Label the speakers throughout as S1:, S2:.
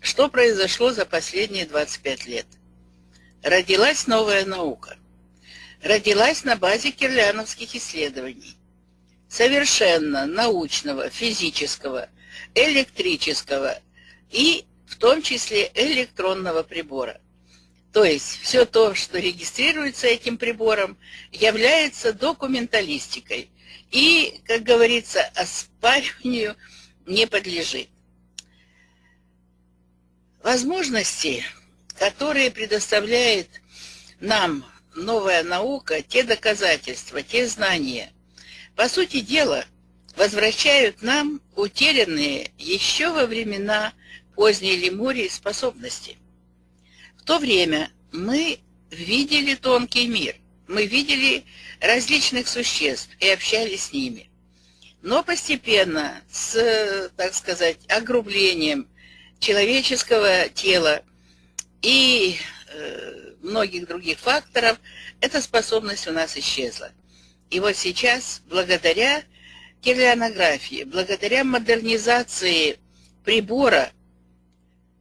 S1: что произошло за последние 25 лет? Родилась новая наука. Родилась на базе кирляновских исследований. Совершенно научного, физического, электрического и в том числе электронного прибора. То есть все то, что регистрируется этим прибором, является документалистикой и, как говорится, оспариванию не подлежит. Возможности, которые предоставляет нам новая наука, те доказательства, те знания, по сути дела, возвращают нам утерянные еще во времена поздней Лемурии способности. В то время мы видели тонкий мир, мы видели различных существ и общались с ними. Но постепенно, с, так сказать, огрублением человеческого тела и э, многих других факторов, эта способность у нас исчезла. И вот сейчас, благодаря кирлянографии, благодаря модернизации прибора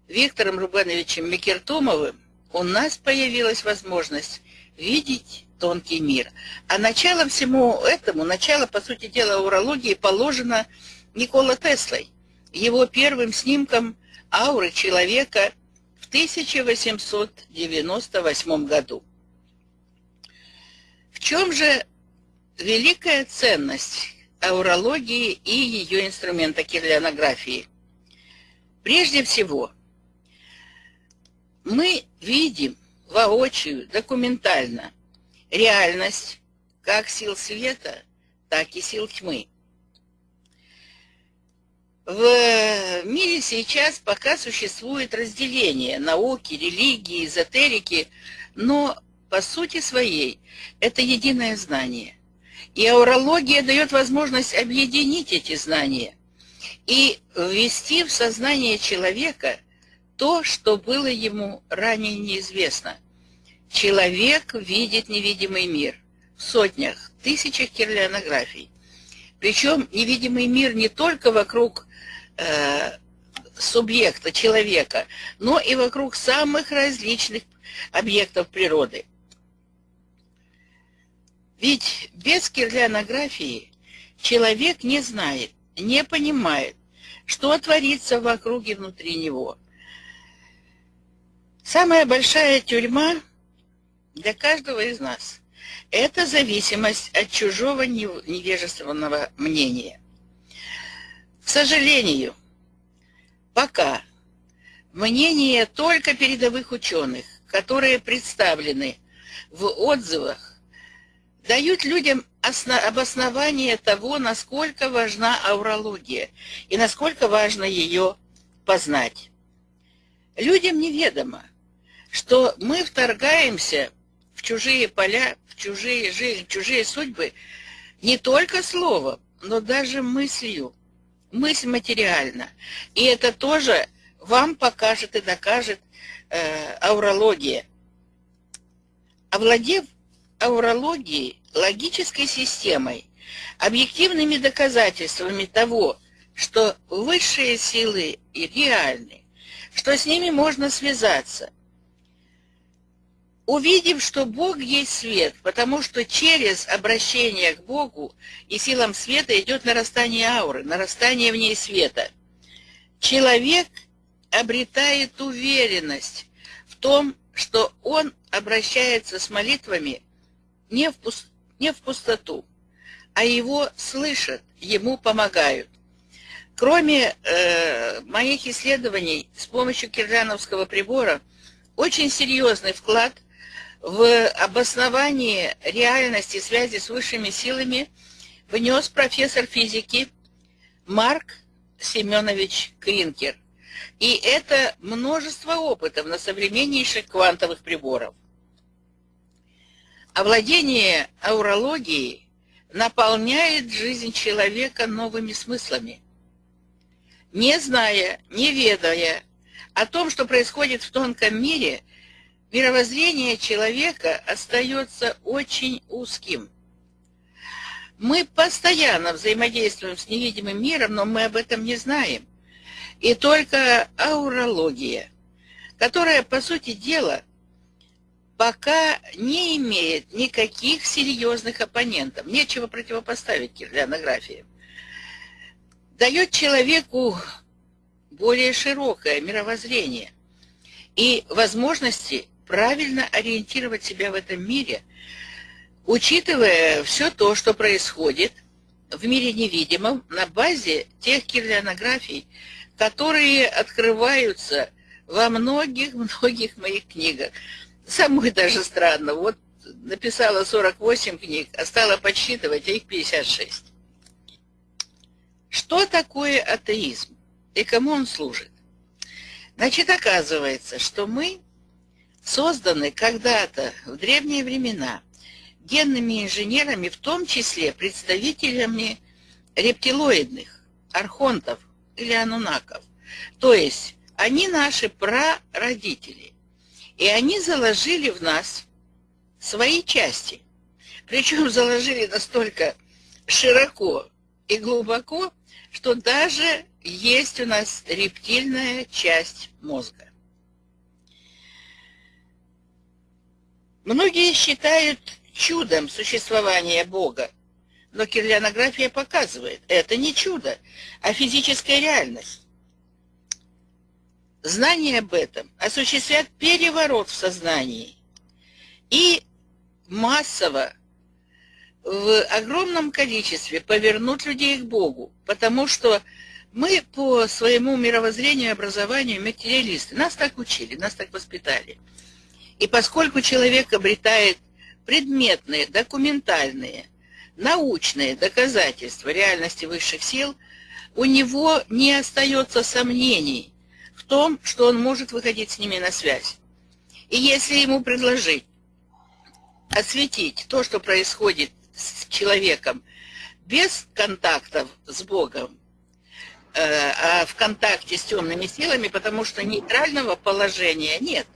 S1: Виктором Рубановичем Микертумовым, у нас появилась возможность видеть тонкий мир. А начало всему этому, начало, по сути дела, урологии положено Никола Теслой, его первым снимком ауры человека в 1898 году. В чем же великая ценность аурологии и ее инструмента кирлянографии? Прежде всего, мы видим воочию, документально, реальность как сил света, так и сил тьмы. В мире сейчас пока существует разделение науки, религии, эзотерики, но по сути своей это единое знание. И аурология дает возможность объединить эти знания и ввести в сознание человека то, что было ему ранее неизвестно. Человек видит невидимый мир в сотнях, тысячах кирлянографий. Причем невидимый мир не только вокруг э, субъекта, человека, но и вокруг самых различных объектов природы. Ведь без кирлянографии человек не знает, не понимает, что творится вокруг и внутри него. Самая большая тюрьма для каждого из нас – это зависимость от чужого невежественного мнения. К сожалению, пока мнение только передовых ученых, которые представлены в отзывах, дают людям обоснование того, насколько важна аурология и насколько важно ее познать. Людям неведомо, что мы вторгаемся в чужие поля, в чужие жизни, в чужие судьбы не только словом, но даже мыслью мысль материальна. И это тоже вам покажет и докажет э, аурология. Овладев аурологией, логической системой, объективными доказательствами того, что высшие силы реальны, что с ними можно связаться, увидев, что Бог есть свет, потому что через обращение к Богу и силам света идет нарастание ауры, нарастание в ней света. Человек обретает уверенность в том, что он обращается с молитвами не в, пуст... не в пустоту, а его слышат, ему помогают. Кроме э, моих исследований с помощью кирляновского прибора, очень серьезный вклад – в обосновании реальности связи с высшими силами внес профессор физики Марк Семенович Кринкер. И это множество опытов на современнейших квантовых приборов. Овладение аурологией наполняет жизнь человека новыми смыслами. Не зная, не ведая о том, что происходит в тонком мире, мировоззрение человека остается очень узким. Мы постоянно взаимодействуем с невидимым миром, но мы об этом не знаем. и только аурология, которая, по сути дела, пока не имеет никаких серьезных оппонентов, нечего противопоставить кириллянографии, дает человеку более широкое мировоззрение и возможности правильно ориентировать себя в этом мире, учитывая все то, что происходит в мире невидимом на базе тех кирлянографий, которые открываются во многих-многих моих книгах. Самое даже странно, вот написала 48 книг, а стала подсчитывать, а их 56. Что такое атеизм и кому он служит? Значит, оказывается, что мы созданы когда-то в древние времена генными инженерами, в том числе представителями рептилоидных, архонтов или анунаков. То есть они наши прародители. И они заложили в нас свои части. Причем заложили настолько широко и глубоко, что даже есть у нас рептильная часть мозга. Многие считают чудом существования Бога, но кирлянография показывает, это не чудо, а физическая реальность. Знание об этом осуществляет переворот в сознании и массово в огромном количестве повернуть людей к Богу, потому что мы по своему мировоззрению и образованию материалисты. Нас так учили, нас так воспитали. И поскольку человек обретает предметные, документальные, научные доказательства реальности высших сил, у него не остается сомнений в том, что он может выходить с ними на связь. И если ему предложить осветить то, что происходит с человеком без контактов с Богом, э, а в контакте с темными силами, потому что нейтрального положения нет.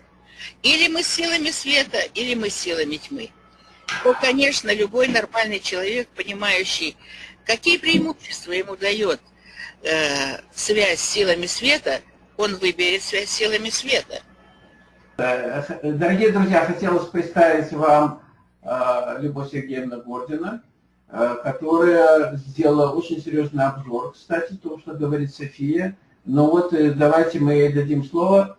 S1: Или мы силами света, или мы силами тьмы. То, конечно, любой нормальный человек, понимающий, какие преимущества ему дает э, связь с силами света, он выберет связь с силами света.
S2: Э, дорогие друзья, хотелось представить вам Э, Любовь Сергеевна Гордина, э, которая сделала очень серьезный обзор, кстати, то, что говорит София. Но вот э, давайте мы ей дадим слово.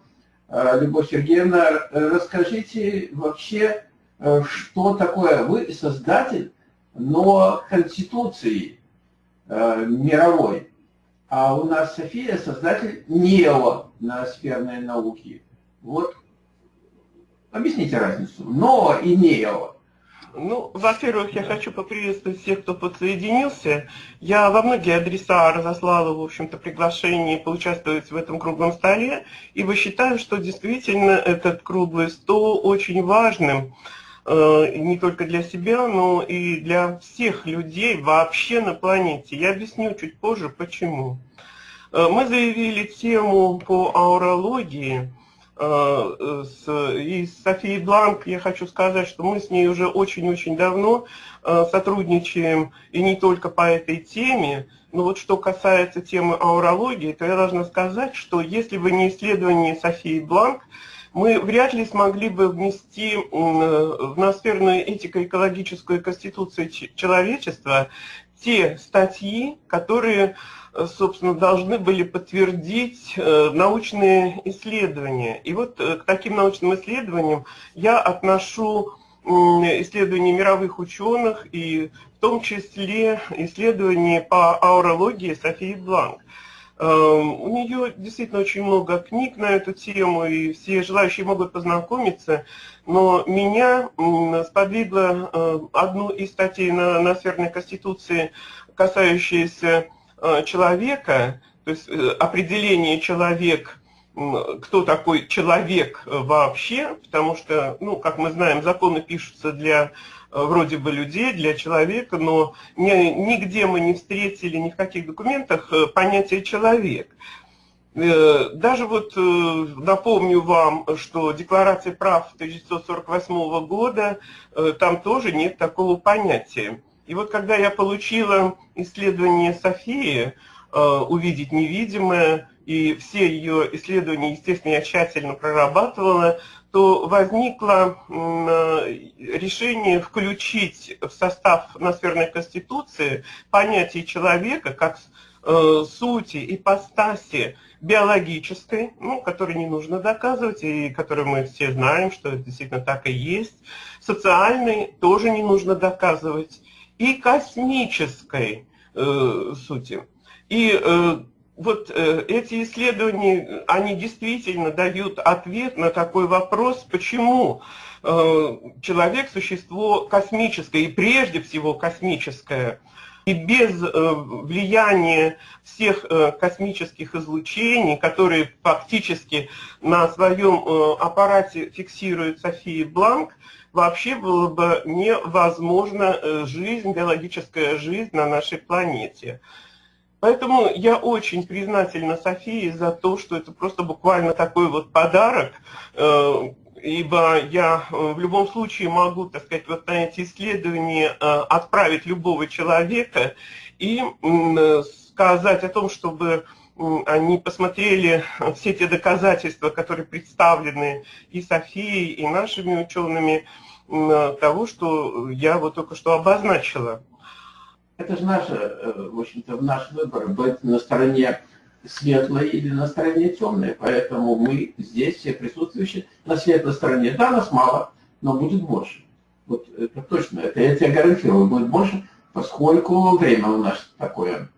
S2: Любовь Сергеевна, расскажите вообще, что такое вы создатель, но Конституции мировой, а у нас София создатель нео-ноосферной науки. Вот объясните разницу. Но и нео.
S3: Ну, во-первых, я хочу поприветствовать всех, кто подсоединился. Я во многие адреса разослала, в общем-то, приглашение поучаствовать в этом круглом столе, ибо считаю, что действительно этот круглый стол очень важным, э, не только для себя, но и для всех людей вообще на планете. Я объясню чуть позже, почему. Э, мы заявили тему по аурологии – с, и с Софией Бланк. Я хочу сказать, что мы с ней уже очень-очень давно э, сотрудничаем, и не только по этой теме, но вот что касается темы аурологии, то я должна сказать, что если бы не исследование Софии Бланк, мы вряд ли смогли бы внести в ноосферную этико-экологическую конституцию человечества те статьи, которые собственно, должны были подтвердить э, научные исследования. И вот э, к таким научным исследованиям я отношу исследования мировых ученых и в том числе исследования по аурологии Софии Бланк. Эм, у нее действительно очень много книг на эту тему, и все желающие могут познакомиться, но меня сподвигло э, одну из статей на, на Северной Конституции, касающаяся Э, человека, то есть э, определение человек, кто такой человек вообще, потому что, ну, как мы знаем, законы пишутся для вроде бы людей, для человека, но нигде мы не встретили ни в каких документах понятие «человек». Даже вот напомню вам, что Декларация прав 1948 года, там тоже нет такого понятия. И вот когда я получила исследование Софии, э, увидеть невидимое, и все ее исследования, естественно, я тщательно прорабатывала, то возникло решение включить в состав Ноосферной Конституции понятие человека как э, сути, ипостаси биологической, ну, которой не нужно доказывать, и которую мы все знаем, что это действительно так и есть, социальной тоже не нужно доказывать, и космической э, сути. И э, вот э, эти исследования, они действительно дают ответ на такой вопрос, почему э, человек – существо космическое, и прежде всего космическое, и без э, влияния всех э, космических излучений, которые фактически на своем э, аппарате фиксирует София Бланк, вообще было бы невозможно э, жизнь, биологическая жизнь на нашей планете. Поэтому я очень признательна Софии за то, что это просто буквально такой вот подарок, э, ибо я э, в любом случае могу, так сказать, вот на эти исследования отправить любого человека и сказать о том, чтобы они посмотрели все те доказательства, которые представлены и Софией, и нашими учеными, того, что я вот только что обозначила.
S2: Это же наше, э, в общем-то, наш выбор быть на стороне светлой или на стороне темной. Поэтому мы здесь, все присутствующие, на светлой стороне. Да, нас мало, но будет больше. Вот это точно, это я тебе гарантирую, будет больше, поскольку время у нас такое.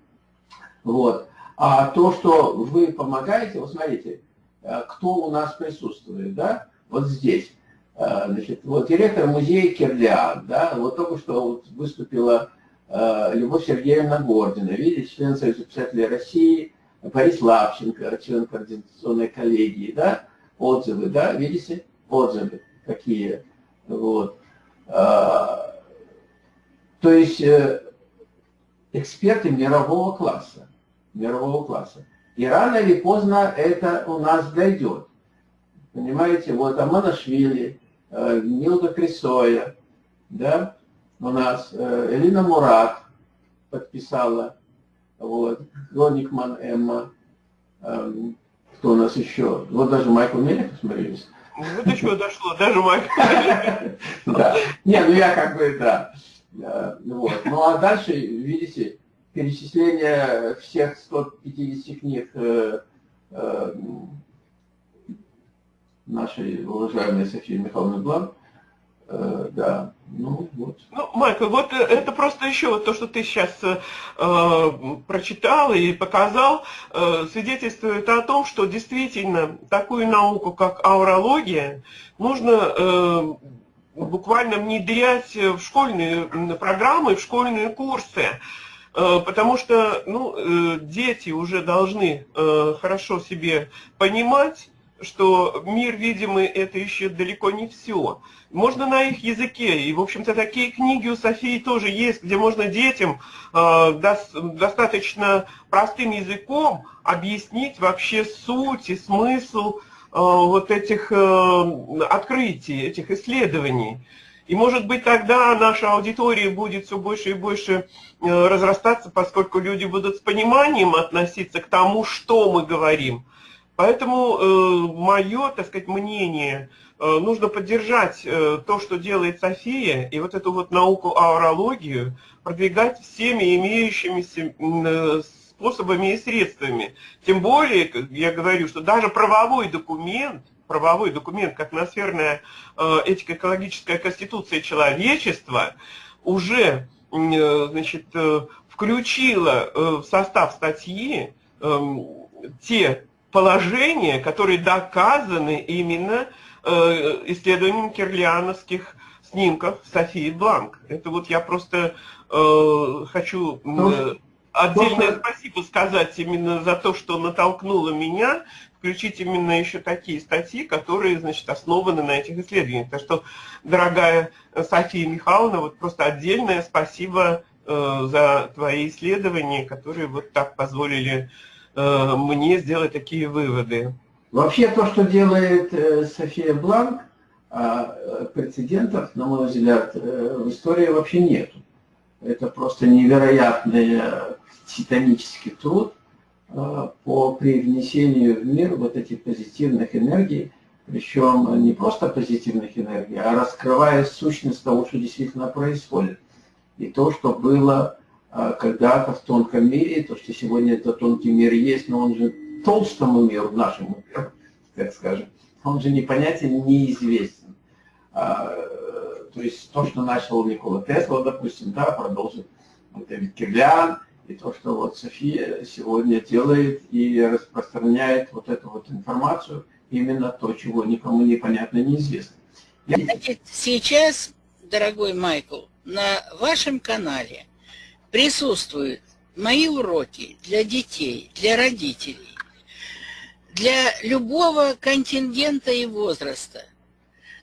S2: Вот. А то, что вы помогаете, вот смотрите, э, кто у нас присутствует, да, вот здесь. Э, значит, вот директор музея Кирлиан, да, вот только что вот выступила Любовь Сергеевна Гордина, видите, член Союза писателей России, Борис Лапченко, член координационной коллегии, да, отзывы, да, видите, отзывы какие, вот. то есть эксперты мирового класса мирового класса. И рано или поздно это у нас дойдет. Понимаете, вот Аманашвили, э, Нилка Крисоя, да, у нас э, Элина Мурат подписала, вот, Гоникман Эмма, э, кто у нас еще, вот даже Майкл Мелехов, смотрите.
S3: Вот до чего дошло, даже Майкл
S2: Да, не, ну я как бы, да, вот. Ну а дальше, видите, перечисление всех 150 книг э, э, нашей уважаемой Софии Михайловны Блан, э, да, ну вот.
S3: Ну, Майкл, вот это просто еще вот то, что ты сейчас э, прочитал и показал, э, свидетельствует о том, что действительно такую науку, как аурология, нужно э, буквально внедрять в школьные программы, в школьные курсы. Э, потому что ну, э, дети уже должны э, хорошо себе понимать, что мир видимый это еще далеко не все. Можно на их языке, и в общем-то такие книги у Софии тоже есть, где можно детям достаточно простым языком объяснить вообще суть и смысл вот этих открытий, этих исследований. И может быть тогда наша аудитория будет все больше и больше э, разрастаться, поскольку люди будут с пониманием относиться к тому, что мы говорим. Поэтому э, мое, так сказать, мнение, э, нужно поддержать э, то, что делает София, и вот эту вот науку аурологию продвигать всеми имеющимися э, способами и средствами. Тем более, я говорю, что даже правовой документ – правовой документ, как ноосферная э, этико-экологическая конституция человечества, уже э, значит, э, включила в состав статьи эм, те положения, которые доказаны именно исследованием кирлиановских снимков Софии Бланк. Это вот я просто хочу отдельное спасибо сказать именно за то, что натолкнуло меня включить именно еще такие статьи, которые, значит, основаны на этих исследованиях. Так что, дорогая София Михайловна, вот просто отдельное спасибо э, за твои исследования, которые вот так позволили э, мне сделать такие выводы.
S2: Вообще то, что делает э, София Бланк, э, прецедентов, на мой взгляд, э, в истории вообще нету. Это просто невероятный титанический труд, по привнесению в мир вот этих позитивных энергий, причем не просто позитивных энергий, а раскрывая сущность того, что действительно происходит. И то, что было когда-то в тонком мире, то, что сегодня этот тонкий мир есть, но он же толстому миру, нашему миру, так скажем, он же непонятен, неизвестен. А, то есть то, что начал Никола Тесла, допустим, да, продолжит вот Дэвид Кирлян, и то, что вот София сегодня делает и распространяет вот эту вот информацию, именно то, чего никому непонятно, неизвестно.
S1: Я... Сейчас, дорогой Майкл, на вашем канале присутствуют мои уроки для детей, для родителей, для любого контингента и возраста.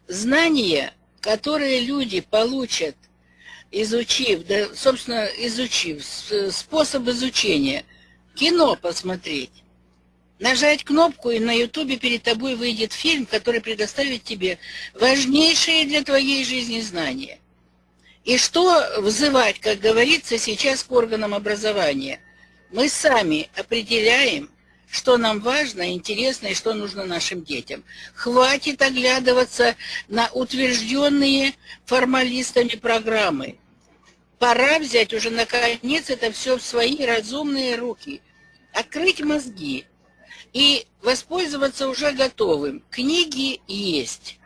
S1: Знания, которые люди получат, изучив, да, собственно, изучив способ изучения, кино посмотреть, нажать кнопку, и на ютубе перед тобой выйдет фильм, который предоставит тебе важнейшие для твоей жизни знания. И что взывать, как говорится сейчас, к органам образования? Мы сами определяем, что нам важно, интересно и что нужно нашим детям. Хватит оглядываться на утвержденные формалистами программы. Пора взять уже наконец это все в свои разумные руки, открыть мозги и воспользоваться уже готовым. Книги есть,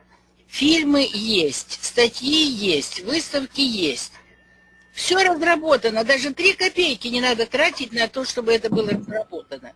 S1: фильмы есть, статьи есть, выставки есть. Все разработано, даже три копейки не надо тратить на то, чтобы это было разработано.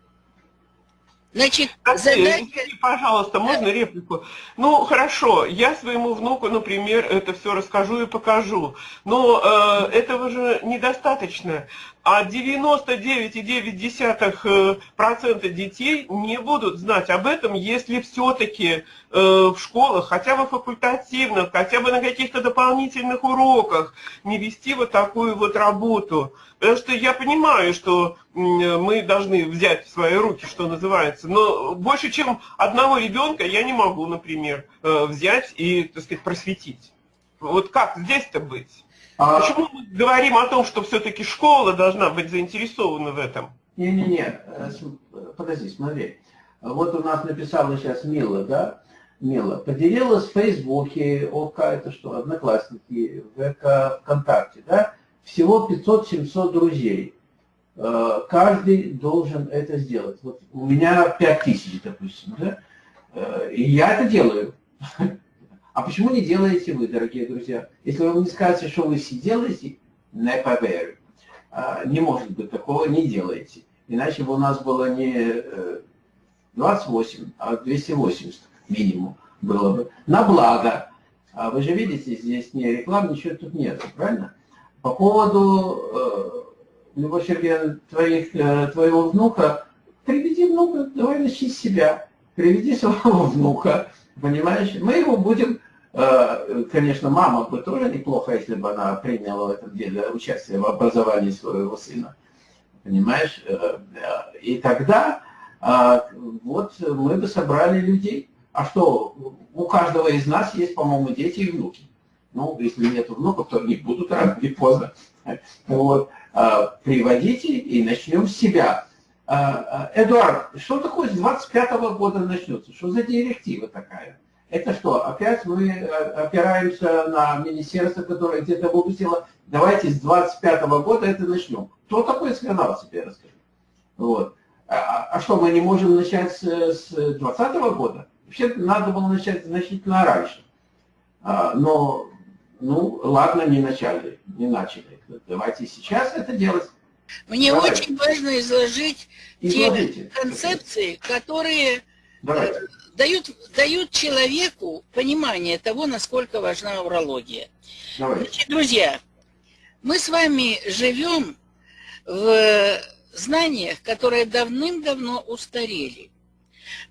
S3: Значит, задача... Извините, пожалуйста, можно да. реплику? Ну, хорошо, я своему внуку, например, это все расскажу и покажу. Но э, этого же недостаточно а 99,9% детей не будут знать об этом, если все-таки э, в школах, хотя бы факультативных, хотя бы на каких-то дополнительных уроках не вести вот такую вот работу. Потому что я понимаю, что мы должны взять в свои руки, что называется, но больше, чем одного ребенка я не могу, например, э, взять и, так сказать, просветить. Вот как здесь-то быть? А... Почему мы говорим о том, что все-таки школа должна быть заинтересована в этом?
S2: Не-не-не, э, подожди, смотри. Вот у нас написала сейчас Мила, да? Мила. Поделилась в Фейсбуке, ОК, это что, Одноклассники, ВК, ВКонтакте, да? Всего 500-700 друзей. Э, каждый должен это сделать. Вот у меня 5000, допустим, да? Э, и я это делаю. А почему не делаете вы, дорогие друзья? Если вы не скажете, что вы все делаете, не поверю. А, не может быть такого, не делайте. Иначе бы у нас было не 28, э, а 280 минимум было бы. На благо. А вы же видите, здесь не реклам, ничего тут нет, правильно? По поводу, э, Любовь Сергеевна, твоих, э, твоего внука, приведи внука, давай начни себя. Приведи своего внука, Понимаешь? Мы его будем, э, конечно, мама бы тоже неплохо, если бы она приняла в этом деле участие в образовании своего сына. Понимаешь? Э, э, и тогда вот мы бы собрали людей. А что, у каждого из нас есть, по-моему, дети и внуки. Ну, если нет внуков, то они будут рано или поздно. Вот. Приводите и начнем с себя. А, а, Эдуард, что такое с 25 -го года начнется? Что за директива такая? Это что, опять мы э, опираемся на министерство, которое где-то выпустило, давайте с 25 -го года это начнем. Кто такой сказал себе, расскажи. Вот. А, а что, мы не можем начать с, с 20 -го года? Вообще надо было начать значительно раньше. Но, ну, ладно, не начали, не начали. Давайте сейчас это делать.
S1: Мне Давай. очень важно изложить Изложите. те концепции, которые э, дают, дают человеку понимание того, насколько важна урология. Значит, друзья, мы с вами живем в знаниях, которые давным-давно устарели.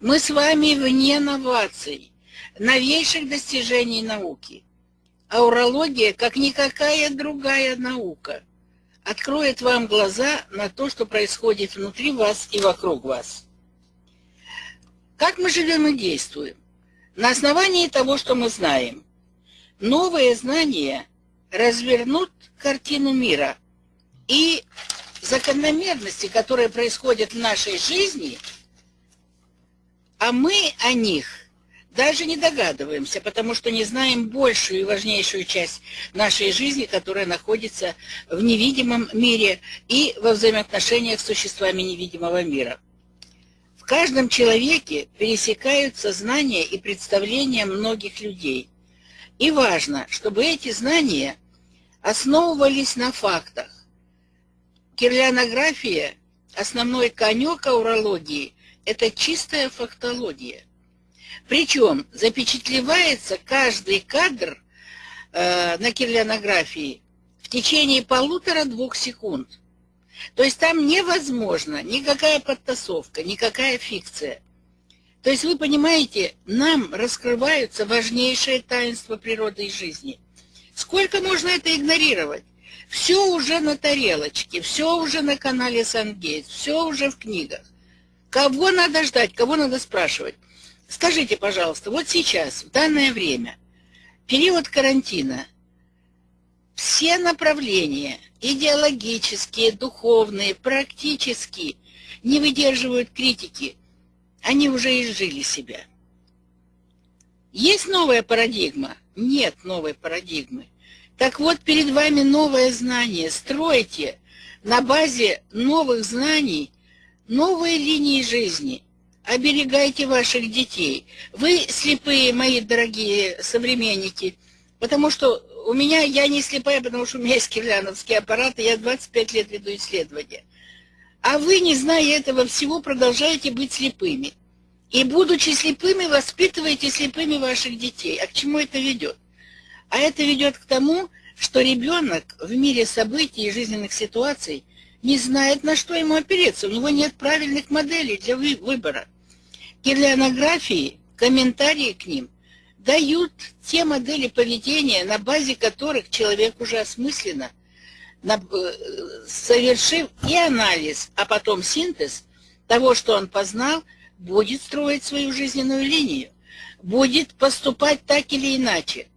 S1: Мы с вами вне новаций, новейших достижений науки. А урология, как никакая другая наука – откроет вам глаза на то, что происходит внутри вас и вокруг вас. Как мы живем и действуем? На основании того, что мы знаем. Новые знания развернут картину мира и закономерности, которые происходят в нашей жизни, а мы о них даже не догадываемся, потому что не знаем большую и важнейшую часть нашей жизни, которая находится в невидимом мире и во взаимоотношениях с существами невидимого мира. В каждом человеке пересекаются знания и представления многих людей. И важно, чтобы эти знания основывались на фактах. Кирлянография, основной конек аурологии, это чистая фактология. Причем запечатлевается каждый кадр э, на кирлянографии в течение полутора-двух секунд. То есть там невозможно никакая подтасовка, никакая фикция. То есть вы понимаете, нам раскрываются важнейшие таинства природы и жизни. Сколько можно это игнорировать? Все уже на тарелочке, все уже на канале Сангейт, все уже в книгах. Кого надо ждать, кого надо спрашивать? Скажите, пожалуйста, вот сейчас, в данное время, период карантина, все направления, идеологические, духовные, практически, не выдерживают критики. Они уже изжили себя. Есть новая парадигма? Нет новой парадигмы. Так вот, перед вами новое знание. Стройте на базе новых знаний новые линии жизни. Оберегайте ваших детей. Вы слепые, мои дорогие современники, потому что у меня, я не слепая, потому что у меня есть кирляновский аппарат, и я 25 лет веду исследования. А вы, не зная этого всего, продолжаете быть слепыми. И, будучи слепыми, воспитываете слепыми ваших детей. А к чему это ведет? А это ведет к тому, что ребенок в мире событий и жизненных ситуаций не знает, на что ему опереться. У него нет правильных моделей для выбора. Кирлянографии, комментарии к ним дают те модели поведения, на базе которых человек уже осмысленно, э, совершив и анализ, а потом синтез того, что он познал, будет строить свою жизненную линию, будет поступать так или иначе.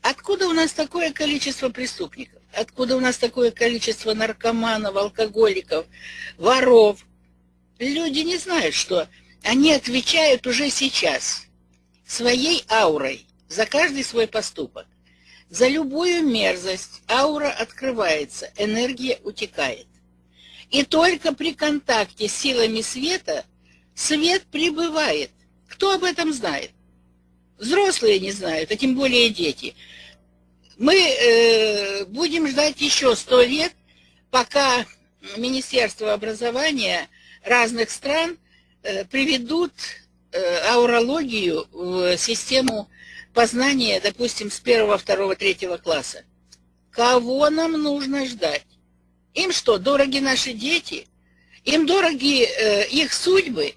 S1: Откуда у нас такое количество преступников? Откуда у нас такое количество наркоманов, алкоголиков, воров? Люди не знают, что они отвечают уже сейчас своей аурой за каждый свой поступок. За любую мерзость аура открывается, энергия утекает. И только при контакте с силами света свет прибывает. Кто об этом знает? Взрослые не знают, а тем более дети. Мы э, будем ждать еще сто лет, пока Министерство образования разных стран э, приведут э, аурологию в систему познания, допустим, с первого, второго, третьего класса. Кого нам нужно ждать? Им что, дороги наши дети? Им дороги э, их судьбы?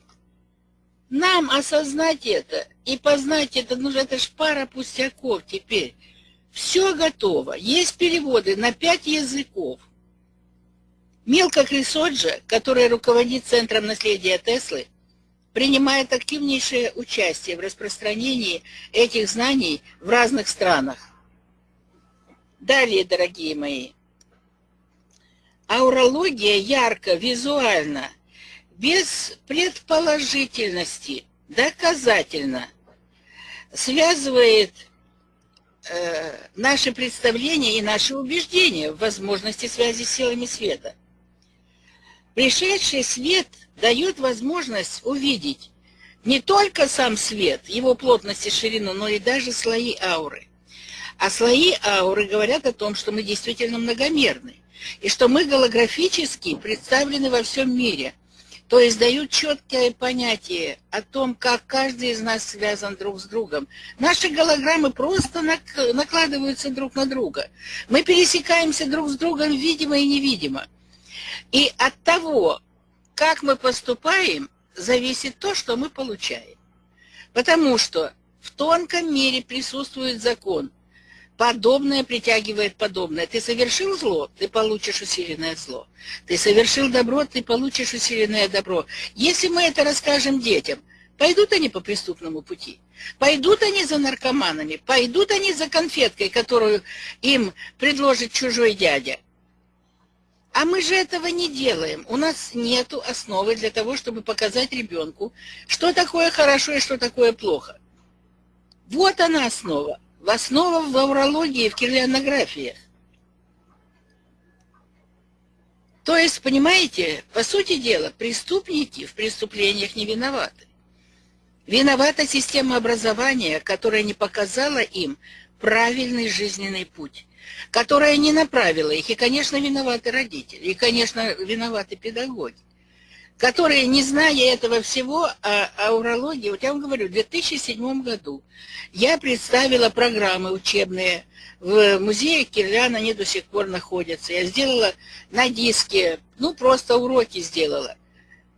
S1: Нам осознать это и познать это, ну это ж пара пустяков теперь. Все готово. Есть переводы на пять языков. Милка Крисоджа, которая руководит Центром наследия Теслы, принимает активнейшее участие в распространении этих знаний в разных странах. Далее, дорогие мои, аурология ярко, визуально, без предположительности, доказательно связывает э, наши представления и наши убеждения в возможности связи с силами света. Пришедший свет дает возможность увидеть не только сам свет, его плотность и ширину, но и даже слои ауры. А слои ауры говорят о том, что мы действительно многомерны, и что мы голографически представлены во всем мире – то есть дают четкое понятие о том, как каждый из нас связан друг с другом. Наши голограммы просто накладываются друг на друга. Мы пересекаемся друг с другом видимо и невидимо. И от того, как мы поступаем, зависит то, что мы получаем. Потому что в тонком мире присутствует закон – Подобное притягивает подобное. Ты совершил зло, ты получишь усиленное зло. Ты совершил добро, ты получишь усиленное добро. Если мы это расскажем детям, пойдут они по преступному пути? Пойдут они за наркоманами? Пойдут они за конфеткой, которую им предложит чужой дядя? А мы же этого не делаем. У нас нет основы для того, чтобы показать ребенку, что такое хорошо и что такое плохо. Вот она основа. В основа в аурологии, в кирлианографиях. То есть, понимаете, по сути дела, преступники в преступлениях не виноваты. Виновата система образования, которая не показала им правильный жизненный путь, которая не направила их. И, конечно, виноваты родители, и, конечно, виноваты педагоги, которые, не зная этого всего о, о урологии, вот я вам говорю, в 2007 году я представила программы учебные в музее Кирляна, они до сих пор находятся. Я сделала на диске, ну, просто уроки сделала.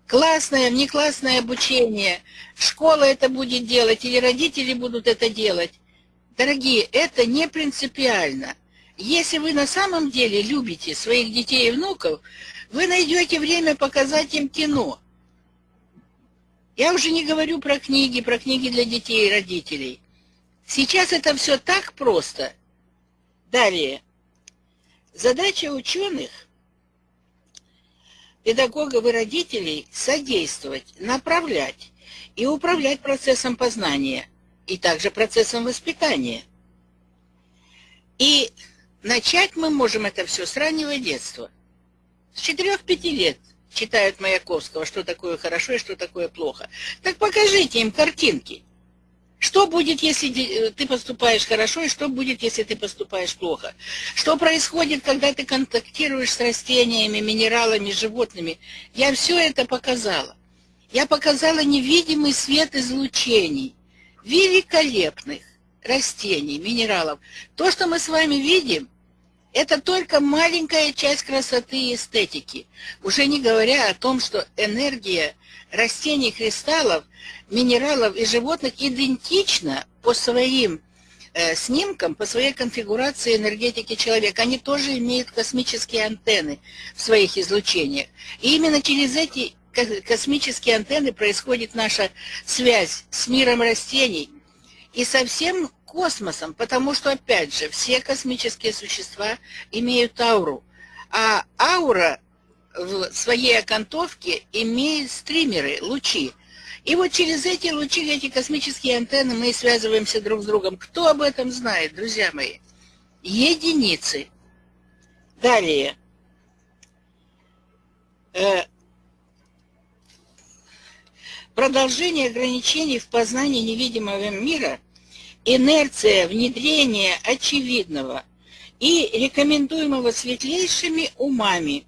S1: Классное, внеклассное обучение. Школа это будет делать или родители будут это делать. Дорогие, это не принципиально. Если вы на самом деле любите своих детей и внуков, вы найдете время показать им кино. Я уже не говорю про книги, про книги для детей и родителей. Сейчас это все так просто. Далее. Задача ученых, педагогов и родителей содействовать, направлять и управлять процессом познания и также процессом воспитания. И начать мы можем это все с раннего детства. С 4-5 лет читают Маяковского, что такое хорошо и что такое плохо. Так покажите им картинки. Что будет, если э, ты поступаешь хорошо, и что будет, если ты поступаешь плохо? Что происходит, когда ты контактируешь с растениями, минералами, животными? Я все это показала. Я показала невидимый свет излучений, великолепных растений, минералов. То, что мы с вами видим, это только маленькая часть красоты и эстетики. Уже не говоря о том, что энергия растений, кристаллов, минералов и животных идентична по своим э, снимкам, по своей конфигурации энергетики человека. Они тоже имеют космические антенны в своих излучениях. И именно через эти космические антенны происходит наша связь с миром растений и со всем космосом, потому что, опять же, все космические существа имеют ауру, а аура в своей окантовке имеет стримеры, лучи. И вот через эти лучи, эти космические антенны мы связываемся друг с другом. Кто об этом знает, друзья мои? Единицы. Далее. Э, продолжение ограничений в познании невидимого мира – инерция внедрения очевидного и рекомендуемого светлейшими умами,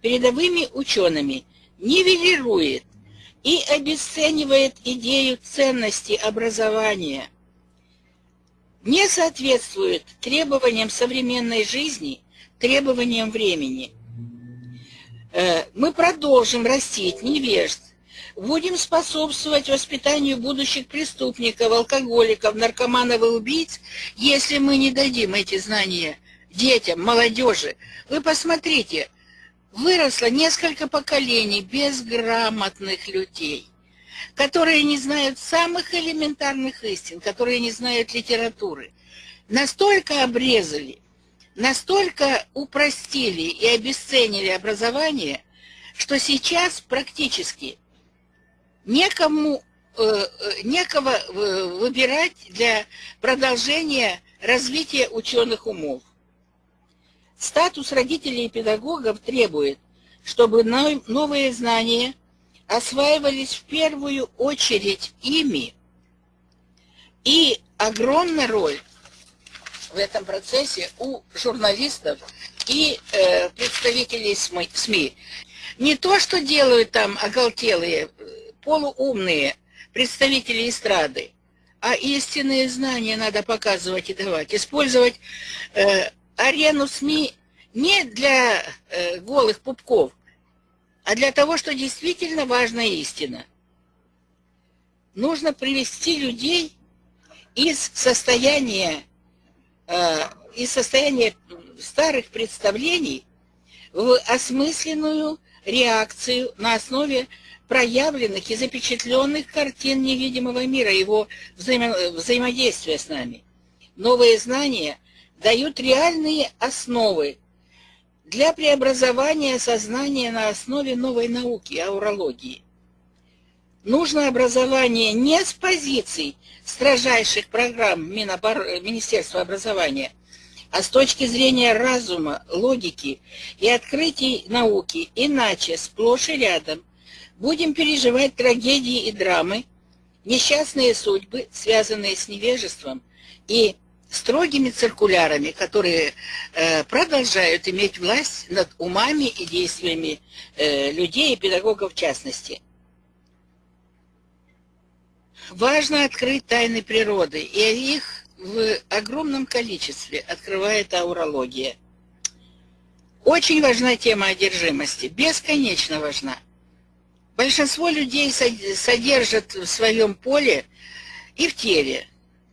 S1: передовыми учеными, нивелирует и обесценивает идею ценности образования, не соответствует требованиям современной жизни, требованиям времени. Э, мы продолжим растить невежд, будем способствовать воспитанию будущих преступников, алкоголиков, наркоманов и убийц, если мы не дадим эти знания детям, молодежи. Вы посмотрите, выросло несколько поколений безграмотных людей, которые не знают самых элементарных истин, которые не знают литературы. Настолько обрезали, настолько упростили и обесценили образование, что сейчас практически некому, э, э, некого э, выбирать для продолжения развития ученых умов. Статус родителей и педагогов требует, чтобы новые знания осваивались в первую очередь ими. И огромная роль в этом процессе у журналистов и э, представителей СМИ. Не то, что делают там оголтелые полуумные представители эстрады, а истинные знания надо показывать и давать. Использовать э, арену СМИ не для э, голых пупков, а для того, что действительно важна истина. Нужно привести людей из состояния, э, из состояния старых представлений в осмысленную реакцию на основе проявленных и запечатленных картин невидимого мира, его взаимо взаимодействия с нами. Новые знания дают реальные основы для преобразования сознания на основе новой науки, аурологии. Нужно образование не с позиций строжайших программ Минобор... Министерства образования, а с точки зрения разума, логики и открытий науки, иначе сплошь и рядом будем переживать трагедии и драмы, несчастные судьбы, связанные с невежеством и строгими циркулярами, которые э, продолжают иметь власть над умами и действиями э, людей и педагогов в частности. Важно открыть тайны природы, и их в огромном количестве открывает аурология. Очень важна тема одержимости, бесконечно важна. Большинство людей содержат в своем поле и в теле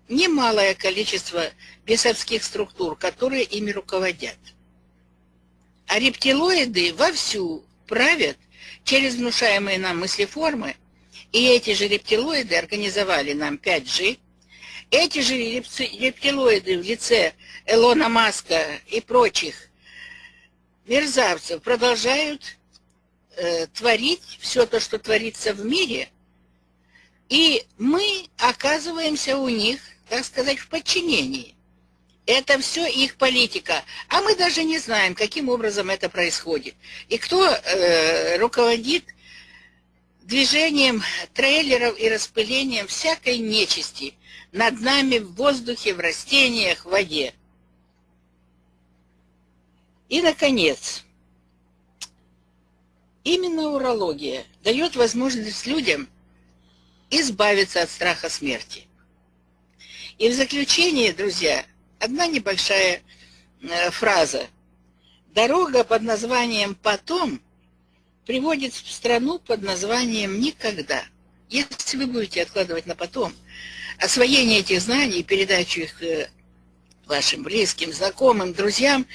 S1: немалое количество бесовских структур, которые ими руководят. А рептилоиды вовсю правят через внушаемые нам мыслеформы, и эти же рептилоиды организовали нам 5G, эти же рептилоиды в лице Элона Маска и прочих мерзавцев продолжают э, творить все то, что творится в мире, и мы оказываемся у них так сказать, в подчинении. Это все их политика. А мы даже не знаем, каким образом это происходит. И кто э, руководит движением трейлеров и распылением всякой нечисти над нами в воздухе, в растениях, в воде. И, наконец, именно урология дает возможность людям избавиться от страха смерти. И в заключение, друзья, одна небольшая э, фраза. Дорога под названием «потом» приводит в страну под названием «никогда». Если вы будете откладывать на потом освоение этих знаний, передачу их э, вашим близким, знакомым, друзьям,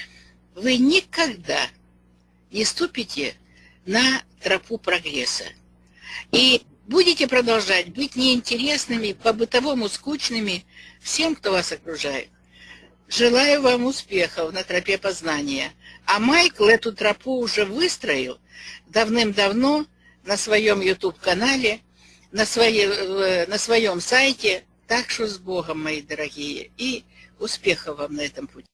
S1: вы никогда не ступите на тропу прогресса. И будете продолжать быть неинтересными, по-бытовому скучными всем, кто вас окружает. Желаю вам успехов на тропе познания. А Майкл эту тропу уже выстроил давным-давно на своем YouTube-канале, на, своей, на своем сайте. Так что с Богом, мои дорогие, и успехов вам на этом пути.